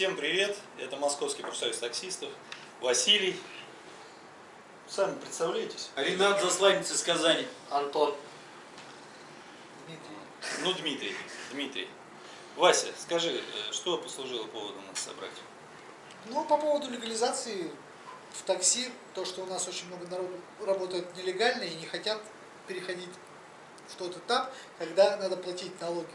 Всем привет! Это Московский профсоюз таксистов. Василий. Сами представляетесь? Ренат Засланец из Казани. Антон. Дмитрий. Ну, Дмитрий. Дмитрий. Вася, скажи, что послужило поводом нас собрать? Ну, по поводу легализации в такси, то, что у нас очень много народу работает нелегально и не хотят переходить в тот этап, когда надо платить налоги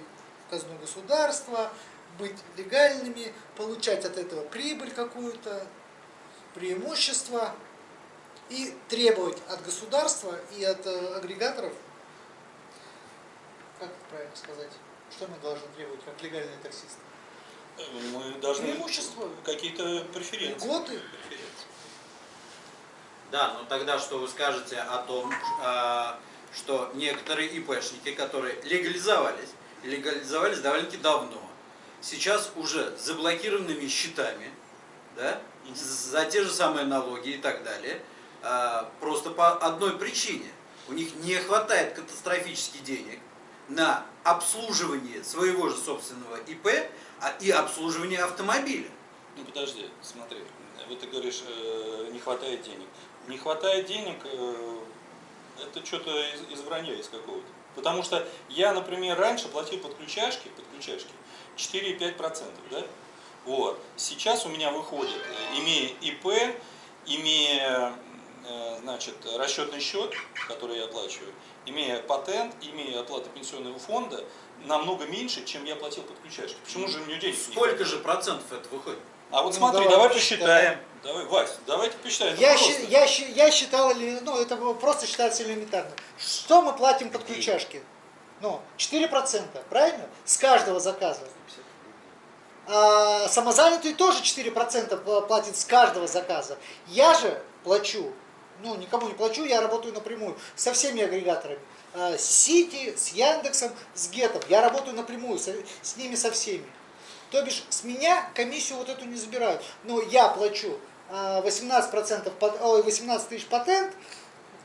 в казну государства, быть легальными, получать от этого прибыль какую-то, преимущество и требовать от государства и от э, агрегаторов, как это правильно сказать, что мы должны требовать как легальные таксисты? Мы должны Преимущества. какие-то преференции. Льготы. Преференции. Да, но тогда что вы скажете о том, а, что некоторые ИПшники, которые легализовались, легализовались довольно-таки давно, сейчас уже заблокированными счетами, да, за те же самые налоги и так далее, а, просто по одной причине. У них не хватает катастрофически денег на обслуживание своего же собственного ИП а- и обслуживание автомобиля. Ну подожди, смотри. Вот ты говоришь, э, не хватает денег. Не хватает денег, э, это что-то из, из вранья из какого-то. Потому что я, например, раньше платил подключашки, подключашки 4,5%, да? Вот. Сейчас у меня выходит, э, имея ИП, имея э, значит, расчетный счет, который я оплачиваю, имея патент, имея оплату пенсионного фонда, намного меньше, чем я платил подключашки. Почему же у меня денег не Сколько хватает? же процентов это выходит? А вот Ну, смотри, давай давай посчитаем. посчитаем. Давай, Вась, давайте посчитаем. Я, щи- я, я считал, ну это было просто считается элементарно. Что мы платим под ключашки? Ну, 4%, правильно? С каждого заказа. А самозанятый тоже 4% пла- платит с каждого заказа. Я же плачу, ну никому не плачу, я работаю напрямую со всеми агрегаторами. А, С Сити, с Яндексом, с Гетом. Я работаю напрямую со- с ними со всеми. То бишь с меня комиссию вот эту не забирают. Но я плачу а, 18%, пат- ой, 18 тысяч патент,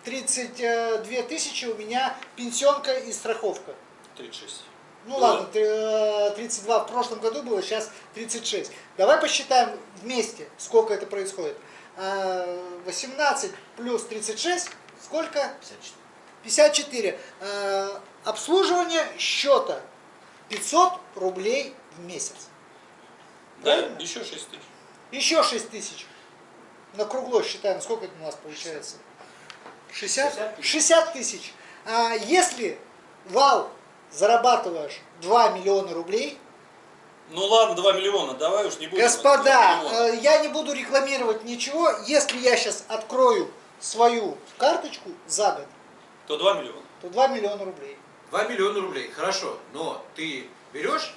32 тысячи у меня пенсионка и страховка. 36. Ну Да. ладно, ты, э, 32 в прошлом году было, сейчас 36. Давай посчитаем вместе, сколько это происходит. А, 18 плюс 36, сколько? 54. Э, Обслуживание счета 500 рублей в месяц. Да, Правильно? еще 6 тысяч. Еще 6 тысяч. На кругло считаем, сколько это у нас получается? 60? 60 тысяч. А если вал зарабатываешь 2 миллиона рублей, Ну ладно, 2 миллиона, давай уж не будем. господа, 2 миллиона. э, я не буду рекламировать ничего, если я сейчас открою свою карточку за год, То 2 миллиона. то 2 миллиона рублей. 2 миллиона рублей, хорошо, но ты берешь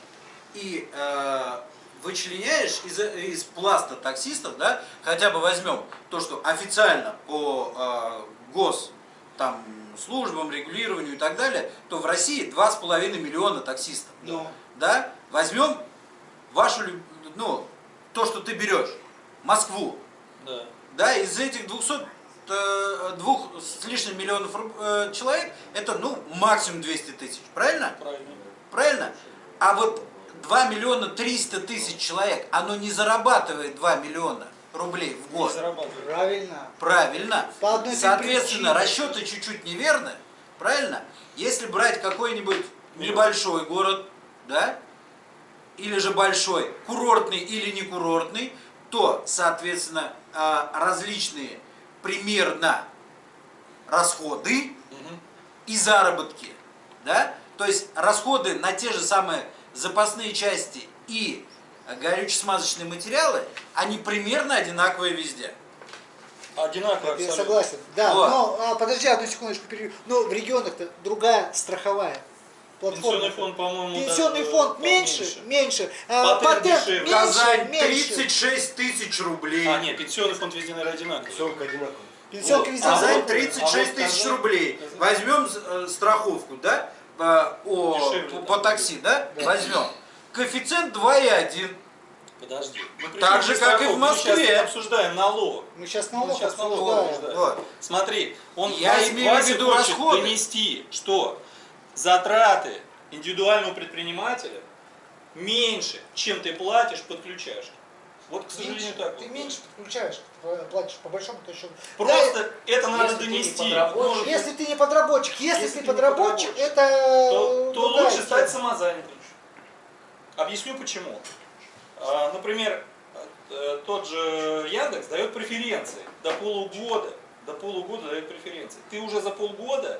и э, вычленяешь из, из пласта таксистов, да, хотя бы возьмем то, что официально по э, гос там, службам, регулированию и так далее, то в России 2,5 миллиона таксистов. Ну. Да? Возьмем вашу, ну, то, что ты берешь, Москву, Да. да, из этих 200 э, двух с лишним миллионов э, человек, это, ну, максимум 200 тысяч, правильно? Правильно. Правильно? А вот 2 миллиона 300 тысяч человек, оно не зарабатывает 2 миллиона рублей в год. Правильно. Правильно. По одной Соответственно, причине. расчеты чуть-чуть неверны. Правильно? Если брать какой-нибудь небольшой город, да, или же большой, курортный или не курортный, то, соответственно, а, различные примерно расходы Мгм. и заработки, да, то есть расходы на те же самые запасные части и горюче-смазочные материалы, они примерно одинаковые везде. Одинаково Я согласен. Да, Вот. но а, подожди одну секундочку перерыв. Но в регионах-то другая страховая платформа. Пенсионный фонд, по-моему, Пенсионный даже фонд поменьше. меньше, меньше. А, Патент меньше, Казань меньше. 36 тысяч рублей. А, нет, пенсионный фонд везде, наверное, одинаковый. Пенсионка одинаковая. Пенсионка Вот. везде А Казань вот- одинаковая. 36 а вот тысяч рублей. Возьмем э, страховку, да, по, о- Дешевле, по, да. по такси, да, Да. возьмем. Коэффициент 2,1. Подожди. Мы Так же, как и в? Мы Москве. сейчас обсуждаем налог. Мы сейчас Мы налог сейчас налог обсуждаем. обсуждаем. Вот. Смотри, он Я имею в виду хочет расходы. донести, что затраты индивидуального предпринимателя меньше, чем ты платишь подключашки. Вот, к сожалению, Меньше. так. Ты вот. меньше подключаешь, э, платишь по большому-то счету. Просто это надо если донести. Если ты не подработчик, если, Если ты ты подработчик, подработчик, это то, то другая лучше стать самозанятым. Объясню почему. А, Например, э, тот же Яндекс дает преференции до полугода. До полугода дает преференции. Ты уже за полгода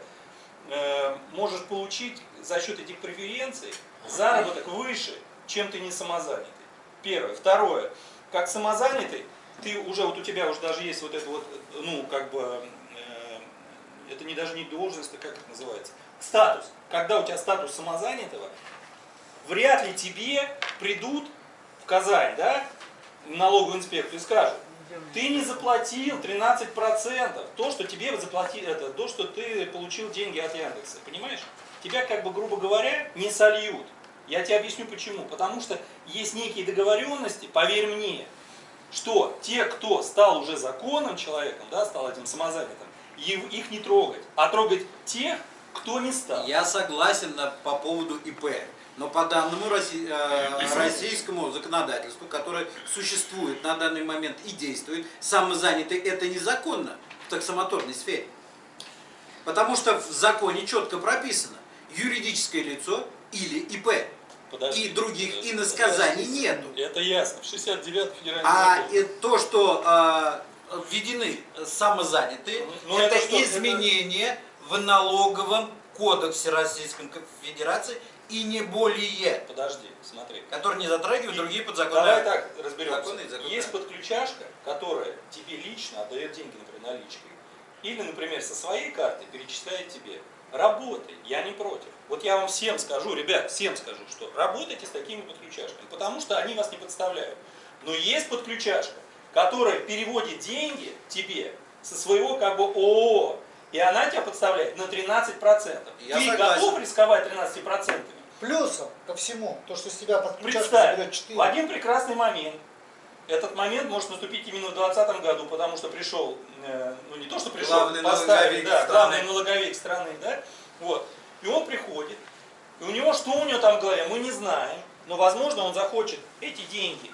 э, можешь получить за счет этих преференций заработок выше, чем ты не самозанятый. Первое. Второе. Как самозанятый, ты уже, вот у тебя уже даже есть вот это вот, ну, как бы, э, это не даже не должность, а как это называется, статус. Когда у тебя статус самозанятого, вряд ли тебе придут в Казань, да, в налоговую инспекцию и скажут, ты не заплатил 13%, то, что тебе заплатили, это, то, что ты получил деньги от Яндекса, понимаешь? Тебя, как бы, грубо говоря, не сольют. Я тебе объясню почему. Потому что есть некие договоренности, поверь мне, что те, кто стал уже законным человеком, да, стал этим самозанятым, их не трогать, а трогать тех, кто не стал. Я согласен на- по поводу ИП. Но по данному э, российскому законодательству, которое существует на данный момент и действует, самозанятый это незаконно в таксомоторной сфере. Потому что в законе четко прописано юридическое лицо или ИП. Подожди, и других подожди, иносказаний подожди. нету. Это ясно. В 69 федеральный А закон. то, что э, введены самозанятые, Ну, это, это что, изменение в налоговом кодексе Российской Федерации и не более, Подожди, смотри. который не затрагивает И другие Давай подзаконные. так разберемся. законы и законы. Есть подключашка, которая тебе лично отдает деньги, например, наличкой. Или, например, со своей карты перечисляет тебе. Работай, я не против. Вот я вам всем скажу, ребят, всем скажу, что работайте с такими подключашками, потому что они вас не подставляют. Но есть подключашка, которая переводит деньги тебе со своего как бы ООО, и она тебя подставляет на 13%. Я Ты согласен. готов рисковать 13%? Плюсом ко всему, то, что с тебя подключашка Представь, заберет 4. в один прекрасный момент, этот момент может наступить именно в 2020 году, потому что пришел, э, ну не то, что пришел, Главный поставили, налоговик да, страны. главный налоговик страны, да, вот, и он приходит, и у него, что у него там в голове, мы не знаем, но, возможно, он захочет эти деньги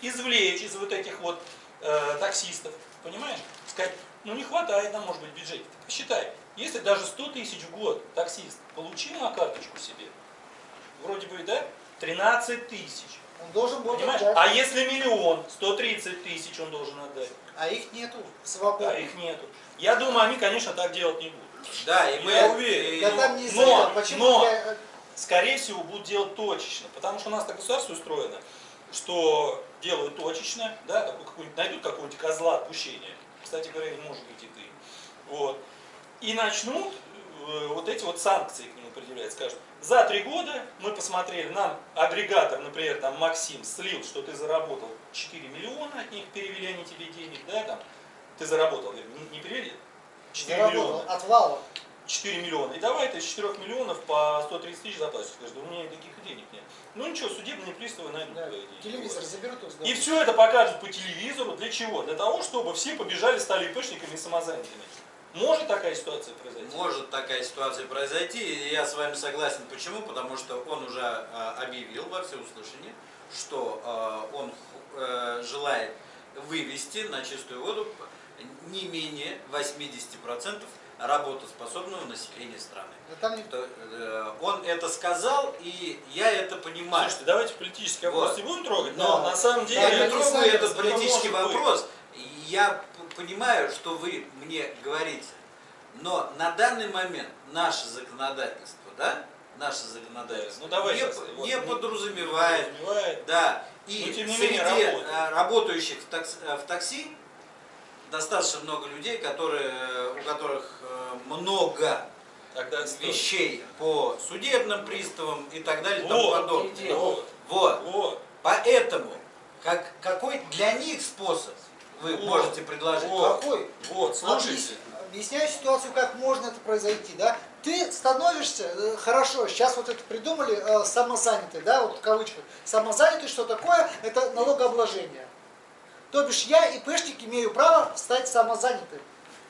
извлечь из вот этих вот э, таксистов, понимаешь, сказать, ну не хватает нам, может быть, бюджета. Посчитай, если даже 100 тысяч в год таксист получил на карточку себе, вроде бы, да, 13 тысяч, Он должен будет Понимаешь? отдать. А если миллион, 130 тысяч он должен отдать. А их нету свободно. А их нету. Я думаю, они, конечно, так делать не будут. Да, и мы... Я уверен. и- Да там не Но-. Почему но- я- э, Скорее всего, будут делать точечно. Потому что у нас так государство устроено, что делают точечно, да, какой-нибудь, найдут какого-нибудь козла отпущения. Кстати говоря, не может быть и ты. Вот. И начнут э, вот эти вот санкции к нему предъявлять. Скажут, за три года мы посмотрели, нам агрегатор, например, там Максим слил, что ты заработал 4 миллиона от них, перевели они тебе денег, да, там, ты заработал, не, не перевели, 4 заработал миллиона. от вала. 4 миллиона. И давай ты из 4 миллионов по 130 тысяч заплатишь. Скажешь, да у меня таких денег нет. Ну ничего, судебные приставы найдут Да, твои деньги. Телевизор заберут и все это покажут по телевизору. Для чего? Для того, чтобы все побежали, стали ИПшниками и самозанятыми. Может такая ситуация произойти? Может такая ситуация произойти, и я с вами согласен. Почему? Потому что он уже а, объявил во всеуслышание, что а, он э, желает вывести на чистую воду не менее 80% работоспособного населения страны. Там не- э, Он это сказал, и я это понимаю. Слушайте, давайте политический вопрос Вот. не будем трогать, но Да. на самом деле... Да, Я не трогаю этот это политический может быть. вопрос. Я понимаю, что вы мне говорите. Но на данный момент наше законодательство, да, наше законодательство Ну, давай не, сейчас, вот, не не- подразумевает, подразумевает. да, и среди менее, э, работающих в, такс- э, в такси достаточно много людей, которые, э, у которых много Тогда вещей по судебным приставам и так далее и тому Вот, подобное. вот, Вот. вот. Поэтому, как, какой для них способ вы Вот. можете предложить? Вот. Какой? Вот, слушайте. Объяс- Объясняю ситуацию, как можно это произойти, да? Ты становишься, э, хорошо, сейчас вот это придумали, э, самозанятый, да, вот в кавычках. Самозанятый, что такое? Это налогообложение. То бишь я, ИПшник, имею право стать самозанятым,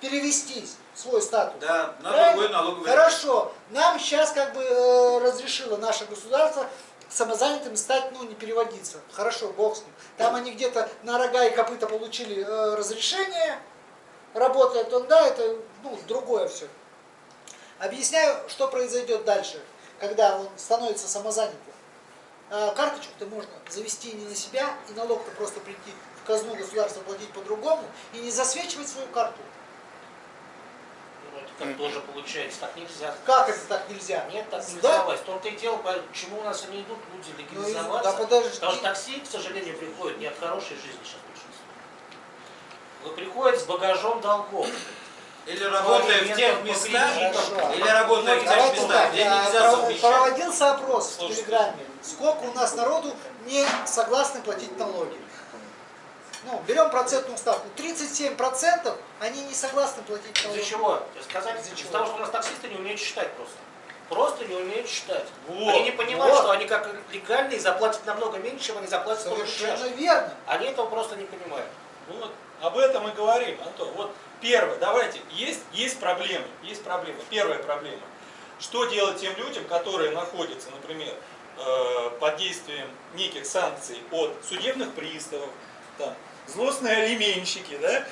перевести свой статус. Да, на Правильно? другой налоговый. Хорошо. Нам сейчас как бы э, разрешило наше государство самозанятыми стать, ну, не переводиться. Хорошо, бог с ним. Там они где-то на рога и копыта получили э, разрешение, работает он, да, это, ну, другое все. Объясняю, что произойдет дальше, когда он становится самозанятым. Э, карточку-то можно завести не на себя, и налог-то просто прийти в казну государства платить по-другому, и не засвечивать свою карту. Ну, это как тоже получается, так нельзя. Как это так нельзя? Нет, так Да? нельзя власть. В том-то и дело, почему у нас не идут люди Ну, легализоваться. да подожди. Потому что такси, к сожалению, приходит не от хорошей жизни сейчас большинство. Вы приходят с багажом долгов. Или работая в тех местах, Хорошо. или работая в тех местах, где нельзя совмещать. проводился опрос в Слушайте. Телеграме. Сколько у нас народу не согласны платить налоги? Ну, берем процентную ставку. 37% они не согласны платить Из-за налоги. чего? Я сказать, Из-за из-за чего? того, что у нас таксисты не умеют считать просто. Просто не умеют считать. Вот. Они не понимают, Вот. что они как легальные заплатят намного меньше, чем они заплатят Совершенно сейчас. верно. Они этого просто не понимают. Вот, об этом и говорим, Антон. Вот первое, давайте, есть, есть проблемы, есть проблемы. Первая проблема. Что делать тем людям, которые находятся, например, э, под действием неких санкций от судебных приставов, там, злостные алименщики, да,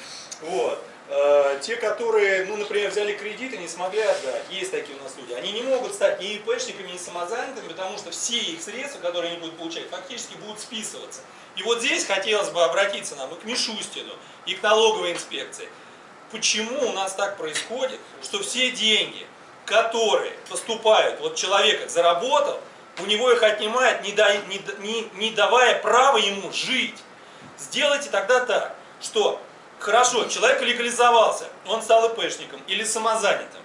вот, Э, те, которые, ну, например, взяли кредит и не смогли отдать, есть такие у нас люди, они не могут стать ни ИПшниками, ни самозанятыми, потому что все их средства, которые они будут получать, фактически будут списываться. И вот здесь хотелось бы обратиться нам и к Мишустину, и к налоговой инспекции. Почему у нас так происходит, что все деньги, которые поступают, вот человек заработал, у него их отнимают, не, да- не не- не давая права ему жить. Сделайте тогда так, что хорошо, человек легализовался, он стал ИПшником или самозанятым,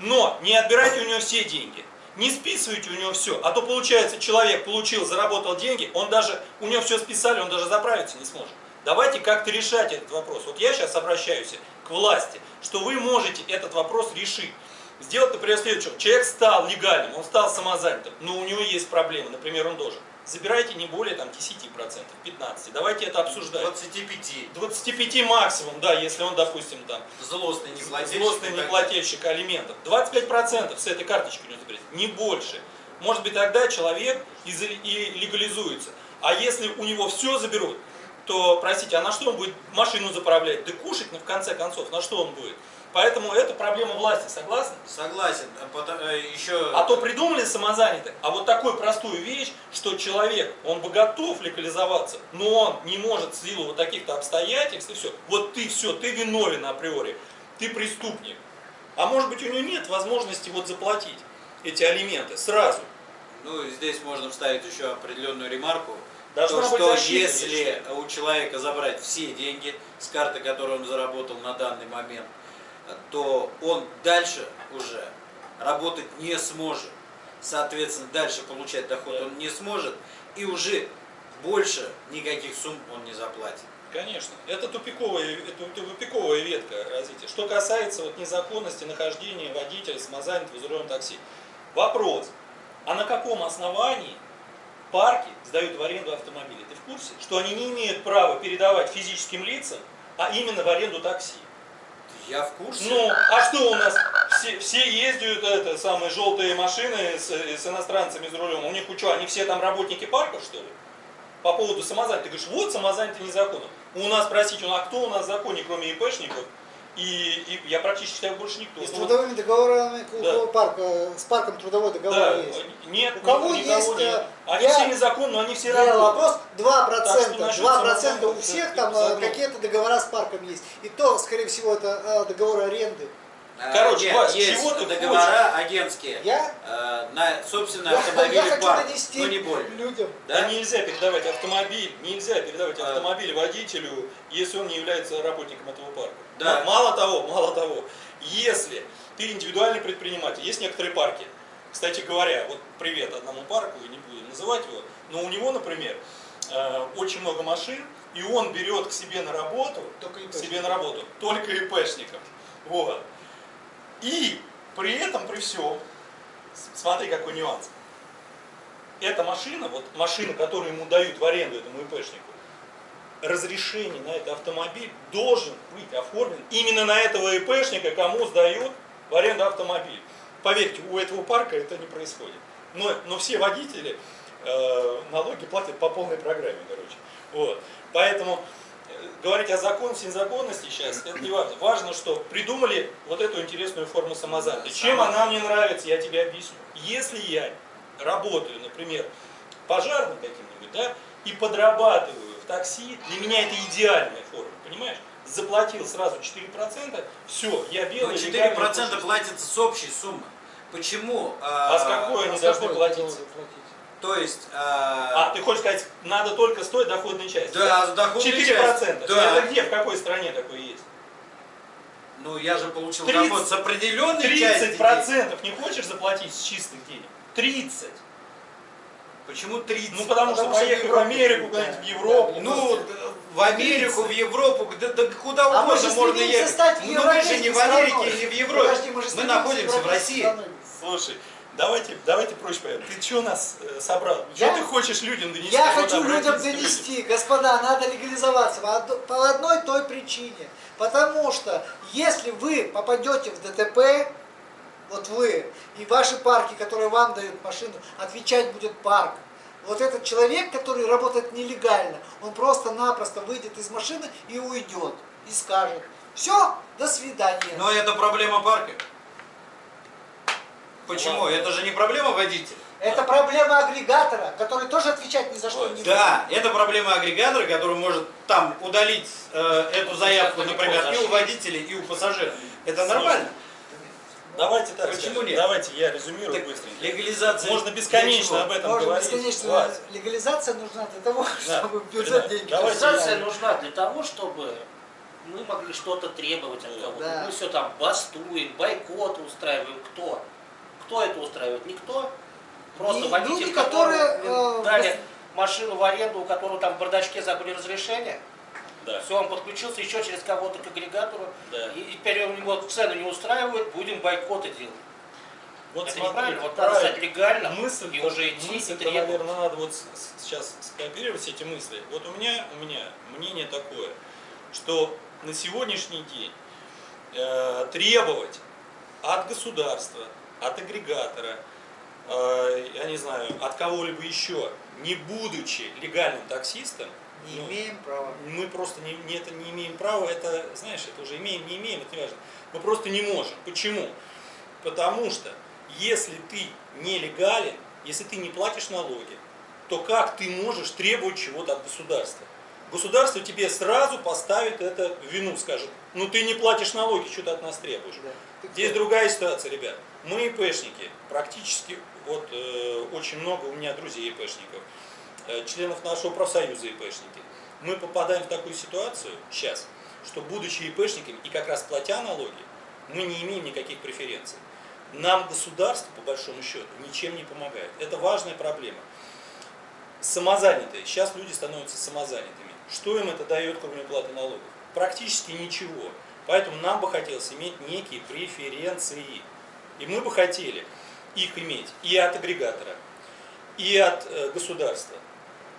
но не отбирайте у него все деньги, не списывайте у него все, а то получается, человек получил, заработал деньги, он даже, у него все списали, он даже заправиться не сможет. Давайте как-то решать этот вопрос. Вот я сейчас обращаюсь к власти, что вы можете этот вопрос решить. Сделать, например, следующее. Человек стал легальным, он стал самозанятым, но у него есть проблемы, например, он должен. Забирайте не более там, 10%, 15%. Давайте это обсуждать. 25. 25 максимум, да, если он, допустим, там, Злостный неплательщик. злостный неплательщик алиментов. 25% с этой карточки у него заберете, не больше. Может быть, тогда человек и легализуется. А если у него все заберут, то, простите, а на что он будет машину заправлять? Да кушать, ну, в конце концов, на что он будет? Поэтому это проблема власти, согласны? Согласен. А э, еще... А то придумали самозанятых, а вот такую простую вещь, что человек, он бы готов легализоваться, но он не может в силу вот таких-то обстоятельств и все. Вот ты все, ты виновен априори, ты преступник. А может быть у него нет возможности вот заплатить эти алименты сразу. Ну, здесь можно вставить еще определенную ремарку. Должна то, что если у человека забрать все деньги с карты, которую он заработал на данный момент, то он дальше уже работать не сможет. Соответственно, дальше получать доход Да. он не сможет. И уже больше никаких сумм он не заплатит. Конечно, это тупиковая, это тупиковая ветка развития. Что касается вот незаконности нахождения водителя самозанятого за рулем такси. Вопрос, а на каком основании парки сдают в аренду автомобили? Ты в курсе, что они не имеют права передавать физическим лицам, а именно в аренду такси? Я в курсе. Ну, а что у нас? Все, все ездят, это, самые желтые машины с, с иностранцами за рулем. У них что, они все там работники парков, что ли? По поводу самозанятых. Ты говоришь, вот самозанятый незаконно. У нас, простите, ну а кто у нас в законе, кроме ИПшников? И, и я практически считаю, больше никто. И с Ну, трудовыми договорами, Да. парка, с парком трудовой договор да, есть. нет, У кого есть, нет. э, Они я все незаконны, но они все работают. вопрос 2%, Так что насчет 2% у всех там э, какие-то договора с парком есть. И то, скорее всего, это э, договор аренды. А, Короче, нет, Вась, есть чего ты договора агентские Я, э, на собственный я, автомобиль я но не более. людям. Да? Да? нельзя передавать автомобиль, нельзя передавать А. автомобиль водителю, если он не является работником этого парка. Да. Мало того, мало того, если ты индивидуальный предприниматель, есть некоторые парки, кстати говоря, вот привет одному парку, не буду называть его, но у него, например, э, очень много машин, и он берет к себе на работу, Только к себе на работу только ИПшников. Вот. И при этом, при всем, смотри какой нюанс. Эта машина, вот машина, которую ему дают в аренду этому ИПшнику, разрешение на этот автомобиль должен быть оформлен именно на этого ИПшника, кому сдают в аренду автомобиль. Поверьте, у этого парка это не происходит. Но, но все водители, э, налоги платят по полной программе, короче. Вот. Поэтому говорить о законности незаконности сейчас, это не важно. Важно, что придумали вот эту интересную форму самозанятости. Чем она мне нравится, я тебе объясню. Если я работаю, например, пожарным каким-нибудь, да, и подрабатываю в такси, для меня это идеальная форма, понимаешь? Заплатил сразу 4%, все, я Но белый. 4% легальный пушистый. платится с общей суммы. Почему? А с какой они А должны платить? платить? То есть... А, а, ты хочешь сказать, надо только с той доходной части? Да, с доходной 4%. части, да. Это где, в какой стране такое есть? Ну, я же получил 30 доход с определенной части. 30% не хочешь заплатить с чистых денег? 30. Почему 30? Ну потому, что Потому что поехать в в Америку, куда-нибудь, в. Европу. Да, Ну, в Америку, в Европу, да, да куда А мы угодно же можно ехать. стать Ну, мы же не в Америке, страной. не в Европе. Подожди, мы мы находимся в России. страной. Слушай, давайте, давайте проще поймем. Ты что нас э, собрал? Я- Что ты хочешь людям донести? Я хочу людям к людям. донести, господа, надо легализоваться по одной той причине. Потому что если вы попадете в ДТП, вот вы, и ваши парки, которые вам дают машину, отвечать будет парк. Вот этот человек, который работает нелегально, он просто-напросто выйдет из машины и уйдет. И скажет, все, до свидания. Но это проблема парка. Почему? Ладно. Это же не проблема водителя. Это проблема агрегатора, который тоже отвечать ни за что не будет. Да, это проблема агрегатора, который может там удалить э, эту заявку, далеко например, и у водителей, и у пассажира. Это Слушай, нормально. Давайте так Почему скажем. нет? Давайте я резюмирую Так, быстренько. легализация. Можно бесконечно об этом Можно говорить. бесконечно. Легализация нужна для того, Да. чтобы бюджет Ребят, деньги поступали. Организация нужна для того, чтобы мы могли что-то требовать от кого-то. Да. Мы все там бастуем, бойкоты устраиваем. Кто? Кто это устраивает? Никто. Просто Не- водитель, люди, которые, э, дали машину в аренду, у которого там в бардачке забыли разрешение. Да. Все, он подключился еще через кого-то к агрегатору. Да. И, и теперь у него цены не устраивают, будем бойкоты делать. Вот это смотри, неправильно. Вот надо правильно. стать легально мысль, и уже идти и мысль требовать. наверное, надо вот сейчас скооперировать эти мысли. Вот у меня, у меня мнение такое, что на сегодняшний день э, требовать от государства, от агрегатора, э, я не знаю, от кого-либо еще, не будучи легальным таксистом, Не ну, имеем права. мы просто не, не, это не имеем права, это, знаешь, это уже имеем, не имеем, это не важно. Мы просто не можем. Почему? Потому что если ты нелегален, если ты не платишь налоги, то как ты можешь требовать чего-то от государства? Государство тебе сразу поставит это в вину, скажет, ну ты не платишь налоги, что ты от нас требуешь? Да. Ты кто? Здесь другая ситуация, ребят. Мы ИПшники, практически, вот э, очень много у меня друзей ИПшников, э, членов нашего профсоюза ИПшники. Мы попадаем в такую ситуацию сейчас, что будучи ИПшниками и как раз платя налоги, мы не имеем никаких преференций. Нам государство, по большому счету, ничем не помогает. Это важная проблема. Самозанятые. Сейчас люди становятся самозанятыми. Что им это дает, кроме платы налогов? Практически ничего. Поэтому нам бы хотелось иметь некие преференции. И мы бы хотели их иметь и от агрегатора, и от э, государства.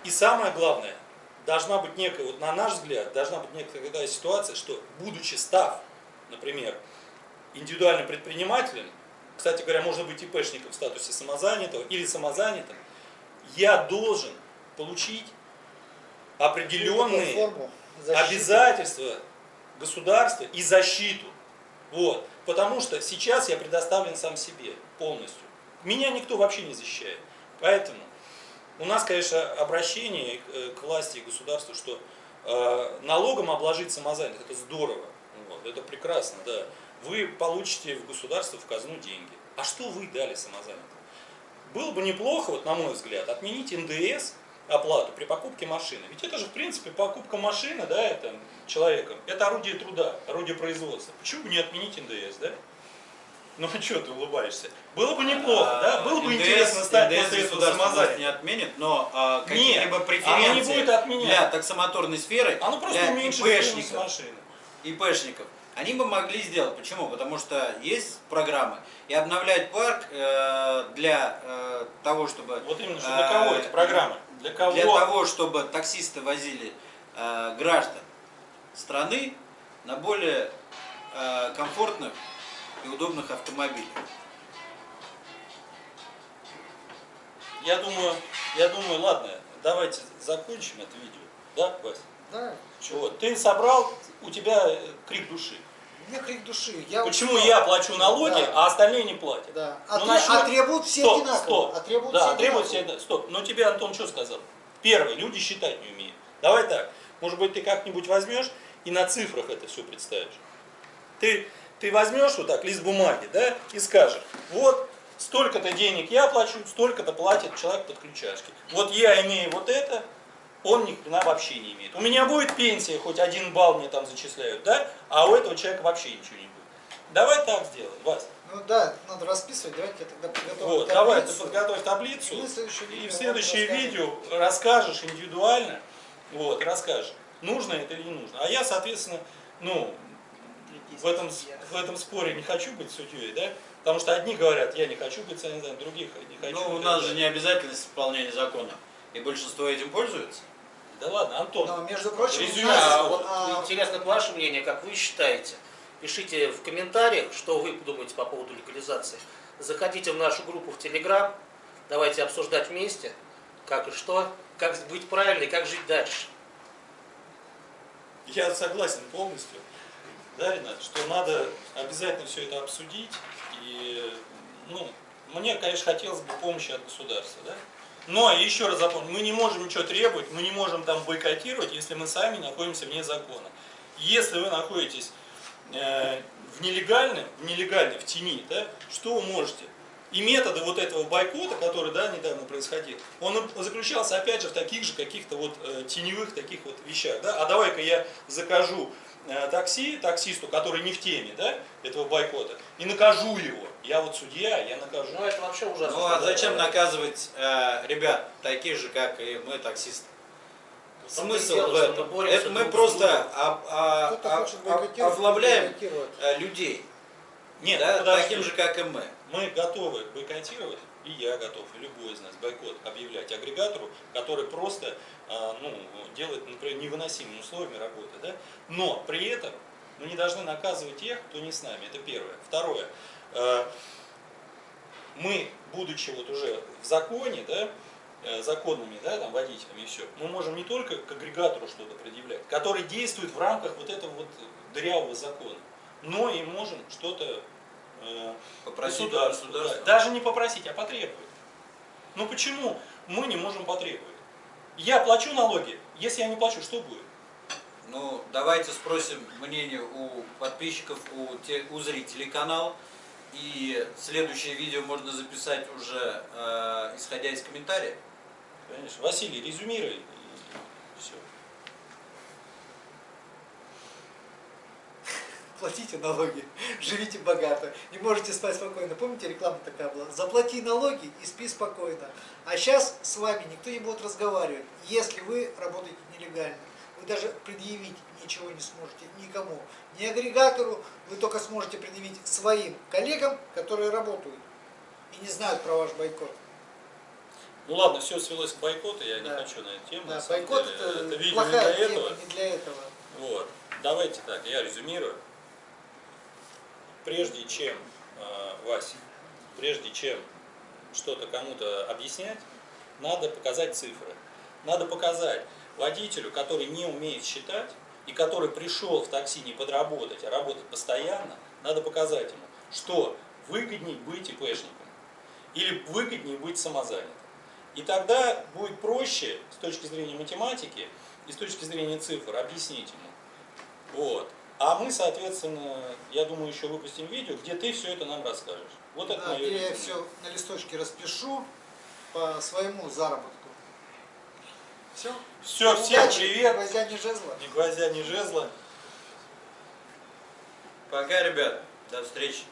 И самое главное, должна быть некая, вот на наш взгляд, должна быть некая ситуация, что будучи став, например, индивидуальным предпринимателем, кстати говоря, можно быть ИПшником в статусе самозанятого или самозанятым, я должен получить определенные обязательства государства и защиту. Вот. Потому что сейчас я предоставлен сам себе полностью. Меня никто вообще не защищает. Поэтому у нас, конечно, обращение к, э, к власти и государству, что э, налогом обложить самозанятых, это здорово. Вот, это прекрасно, да. Вы получите в государство, в казну деньги. А что вы дали самозанятым? Было бы неплохо, вот на мой взгляд, отменить НДС оплату при покупке машины. Ведь это же, в принципе, покупка машины, да, это человеком, это орудие труда, орудие производства. Почему бы не отменить НДС, да? Ну а что ты улыбаешься? Было бы неплохо, да? Было бы НДС интересно стать НДС после этого самозанятым. не отменит, но а, какие-либо оно не преференции будет отменять. для таксомоторной сферы, Оно просто для ИПшников, машины. ИПшников, они бы могли сделать. Почему? Потому что есть программы. И обновлять парк э, для э, того, чтобы... Вот именно, что для кого э, эти программы? Для кого? Для того, чтобы таксисты возили э, граждан страны на более э, комфортных и удобных автомобилях. я думаю, я думаю, ладно, давайте закончим это видео. Да, Вась? Да? Вот. Ты собрал, у тебя э, крик души. Меня крик души. Я Почему я плачу налоги, Да. а остальные не платят? Да. Ну, А, насчет- а требуют все стоп, одинаково. стоп. А требуют да, все требуют все одинаково. одинаково. Стоп. Но тебе Антон что сказал? Первое, люди считать не умеют. Давай так. Может быть, ты как-нибудь возьмешь и на цифрах это все представишь. Ты, ты возьмешь вот так лист бумаги, да, и скажешь, вот столько-то денег я плачу, столько-то платит человек под ключашки. Вот я имею вот это, он ни хрена вообще не имеет. У меня будет пенсия, хоть один балл мне там зачисляют, да, а у этого человека вообще ничего не будет. Давай так сделаем, Вась. Ну да, надо расписывать. Давайте я тогда подготовлю Вот, давай ты таблицу. подготовь таблицу, И мы в следующее и видео в следующее видео расскажешь индивидуально, вот, расскажешь, нужно это или не нужно. А я, соответственно, ну, в этом, в этом споре не хочу быть судьей, да, потому что одни говорят, я не хочу быть санитаром, других не хочу. Ну, у нас же не обязательность исполнения закона. И большинство этим пользуется. Да ладно, Антон, Но, между прочим, Резюме. нас, А вот а, интересно ваше мнение, как вы считаете. Пишите в комментариях, что вы думаете по поводу легализации. Заходите в нашу группу в Телеграм. Давайте обсуждать вместе, как и что, как быть правильно и как жить дальше. я согласен полностью, да, Ренат, что надо обязательно все это обсудить, и, ну, мне, конечно, хотелось бы помощи от государства, да, но еще раз запомню, мы не можем ничего требовать, мы не можем там бойкотировать, если мы сами находимся вне закона. Если вы находитесь э, в нелегальном, в нелегальной, в тени, да, что вы можете? И методы вот этого бойкота, который да, недавно происходил, он заключался опять же в таких же каких-то вот э, теневых таких вот вещах. Да? А давай-ка я закажу такси таксисту, который не в теме да, этого бойкота, и накажу его. Я вот судья, я накажу. Ну, это вообще ужасно. Ну, а зачем наказывать э, ребят, таких же, как и мы, таксисты? Смысл дело, в этом? мы Это мы просто об- а- а- а- э, людей, Нет, да, подожди. таким же, как и мы. Мы готовы бойкотировать, и я готов, и любой из нас бойкот объявлять агрегатору, который просто а, ну, делает, например, невыносимыми условиями работы. Да? Но при этом мы не должны наказывать тех, кто не с нами. Это первое. Второе. Э, Мы, будучи вот уже в законе, да, э, законными да, там, водителями и все, мы можем не только к агрегатору что-то предъявлять, который действует в рамках вот этого вот дырявого закона, но и можем что-то э, Попросить государству, государства. да. Даже не попросить, а потребовать. Ну почему мы не можем потребовать? Я плачу налоги, если я не плачу, что будет? Ну, давайте спросим мнение у подписчиков, у, те- у зрителей канала. И следующее видео можно записать уже э, исходя из комментариев. Конечно. Василий, резюмируй. И все. Платите налоги, живите богато, не можете спать спокойно. Помните, реклама такая была? Заплати налоги и спи спокойно. А сейчас с вами никто не будет разговаривать, если вы работаете нелегально. Вы даже предъявить ничего не сможете никому. Ни агрегатору, вы только сможете предъявить своим коллегам, которые работают и не знают про ваш бойкот. Ну ладно, все свелось к бойкоту, я не Да. хочу на эту тему. Да, бойкот деле. это, это видео не плохая для тема, этого. не для этого. Вот. Давайте так, я резюмирую. Прежде чем, э, Вася, прежде чем что-то кому-то объяснять, надо показать цифры. Надо показать водителю, который не умеет считать, и который пришел в такси не подработать, а работать постоянно, надо показать ему, что выгоднее быть ИПшником или выгоднее быть самозанятым. И тогда будет проще с точки зрения математики и с точки зрения цифр объяснить ему. Вот. А мы, соответственно, я думаю, еще выпустим видео, где ты все это нам расскажешь. Вот это Да, мое где я все на листочке распишу по своему заработку. Все. Все, всем привет. Гвоздя не жезла. Ни гвоздя, ни жезла. Пока, ребят. До встречи.